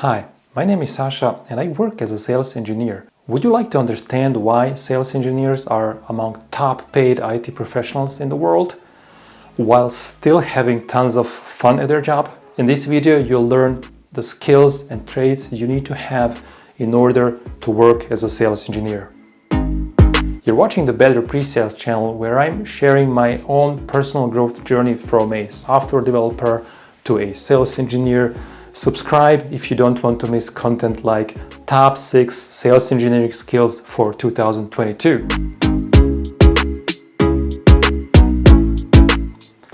Hi, my name is Sasha and I work as a sales engineer. Would you like to understand why sales engineers are among top paid IT professionals in the world while still having tons of fun at their job? In this video, you'll learn the skills and traits you need to have in order to work as a sales engineer. You're watching the Better Pre-Sales channel where I'm sharing my own personal growth journey from a software developer to a sales engineer. Subscribe if you don't want to miss content like top 6 sales engineering skills for 2022.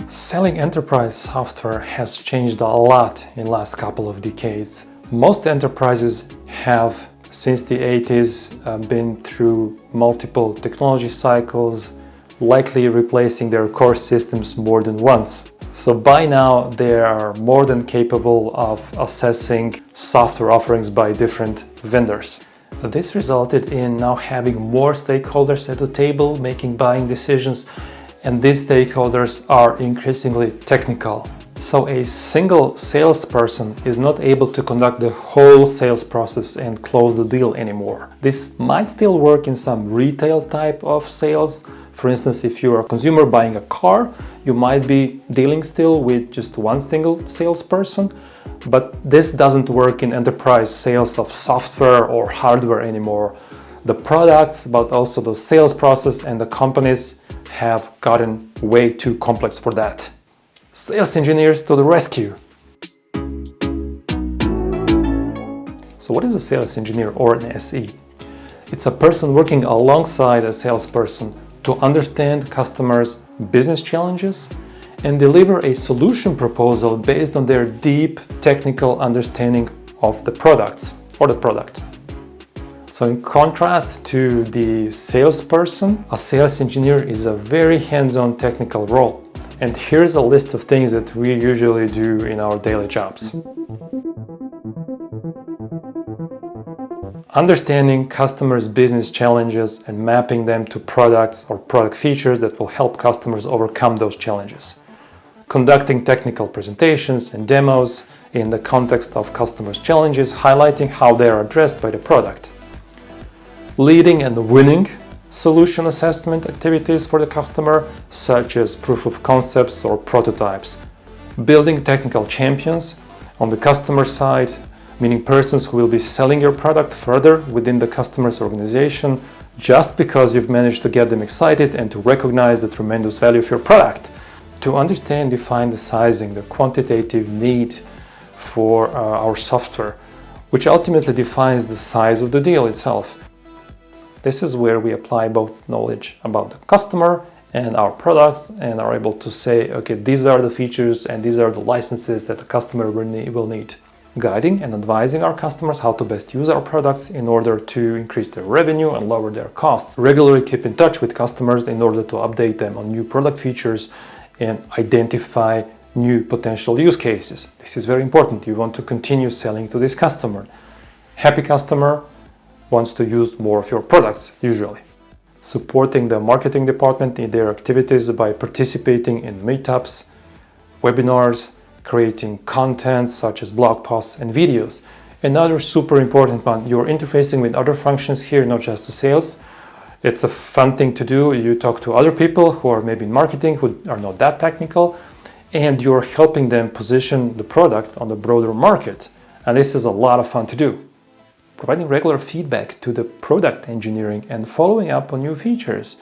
Selling enterprise software has changed a lot in last couple of decades. Most enterprises have since the 80s uh, been through multiple technology cycles, likely replacing their core systems more than once. So by now they are more than capable of assessing software offerings by different vendors. This resulted in now having more stakeholders at the table making buying decisions and these stakeholders are increasingly technical. So a single salesperson is not able to conduct the whole sales process and close the deal anymore. This might still work in some retail type of sales. For instance, if you're a consumer buying a car, you might be dealing still with just one single salesperson, but this doesn't work in enterprise sales of software or hardware anymore. The products, but also the sales process and the companies have gotten way too complex for that. Sales engineers to the rescue! So what is a sales engineer or an SE? It's a person working alongside a salesperson to understand customers' business challenges and deliver a solution proposal based on their deep technical understanding of the products or the product. So in contrast to the salesperson, a sales engineer is a very hands-on technical role. And here's a list of things that we usually do in our daily jobs. Understanding customers' business challenges and mapping them to products or product features that will help customers overcome those challenges. Conducting technical presentations and demos in the context of customers' challenges, highlighting how they are addressed by the product. Leading and winning solution assessment activities for the customer, such as proof of concepts or prototypes. Building technical champions on the customer side, meaning persons who will be selling your product further within the customer's organization just because you've managed to get them excited and to recognize the tremendous value of your product. To understand, define the sizing, the quantitative need for uh, our software, which ultimately defines the size of the deal itself. This is where we apply both knowledge about the customer and our products and are able to say, okay, these are the features and these are the licenses that the customer will need. Guiding and advising our customers how to best use our products in order to increase their revenue and lower their costs. Regularly keep in touch with customers in order to update them on new product features and identify new potential use cases. This is very important. You want to continue selling to this customer. Happy customer, wants to use more of your products, usually. Supporting the marketing department in their activities by participating in meetups, webinars, creating content such as blog posts and videos. Another super important one, you're interfacing with other functions here, not just the sales. It's a fun thing to do. You talk to other people who are maybe in marketing, who are not that technical, and you're helping them position the product on the broader market. And this is a lot of fun to do providing regular feedback to the product engineering and following up on new features.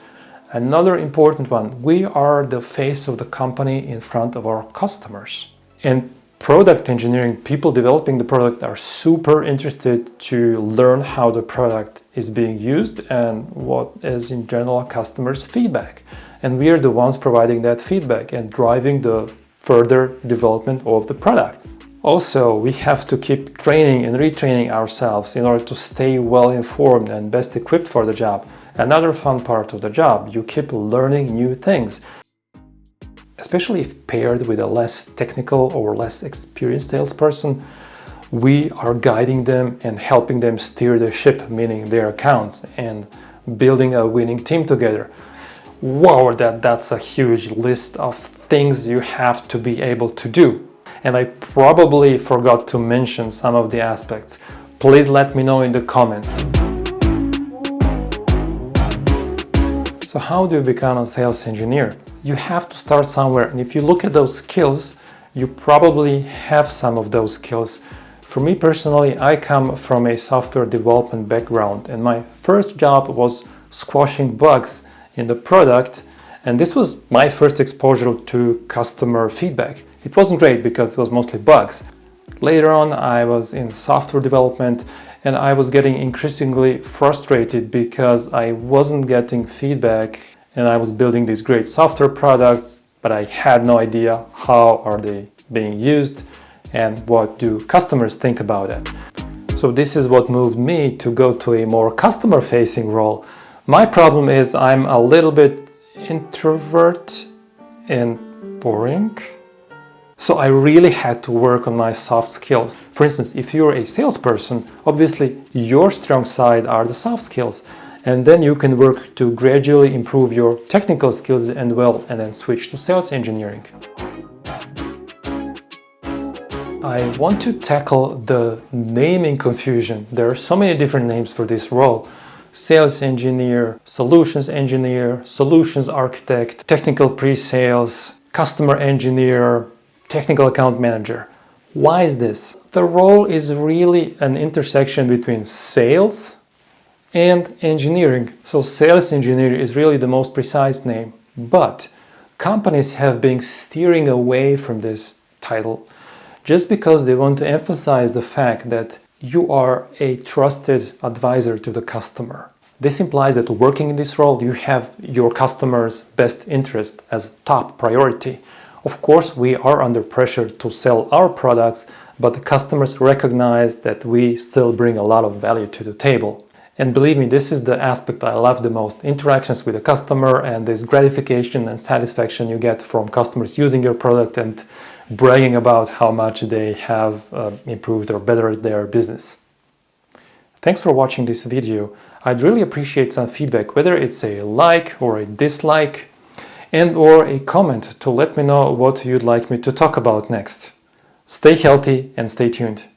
Another important one, we are the face of the company in front of our customers. And product engineering, people developing the product are super interested to learn how the product is being used and what is in general customers' feedback. And we are the ones providing that feedback and driving the further development of the product. Also, we have to keep training and retraining ourselves in order to stay well informed and best equipped for the job. Another fun part of the job, you keep learning new things. Especially if paired with a less technical or less experienced salesperson, we are guiding them and helping them steer the ship, meaning their accounts, and building a winning team together. Wow, that, that's a huge list of things you have to be able to do. and I probably forgot to mention some of the aspects. Please let me know in the comments. So how do you become a sales engineer? You have to start somewhere and if you look at those skills, you probably have some of those skills. For me personally, I come from a software development background and my first job was squashing bugs in the product and this was my first exposure to customer feedback. It wasn't great because it was mostly bugs. Later on, I was in software development and I was getting increasingly frustrated because I wasn't getting feedback and I was building these great software products, but I had no idea how are they being used and what do customers think about it. So this is what moved me to go to a more customer-facing role. My problem is I'm a little bit introvert and boring. So I really had to work on my soft skills. For instance, if you're a salesperson, obviously your strong side are the soft skills. And then you can work to gradually improve your technical skills and well, and then switch to sales engineering. I want to tackle the naming confusion. There are so many different names for this role. Sales engineer, solutions engineer, solutions architect, technical pre-sales, customer engineer, technical account manager. Why is this? The role is really an intersection between sales and engineering. So sales engineer is really the most precise name, but companies have been steering away from this title just because they want to emphasize the fact that you are a trusted advisor to the customer. This implies that working in this role, you have your customer's best interest as top priority. Of course, we are under pressure to sell our products, but the customers recognize that we still bring a lot of value to the table. And believe me, this is the aspect I love the most. Interactions with the customer and this gratification and satisfaction you get from customers using your product and bragging about how much they have uh, improved or bettered their business. Thanks for watching this video. I'd really appreciate some feedback, whether it's a like or a dislike and or a comment to let me know what you'd like me to talk about next. Stay healthy and stay tuned.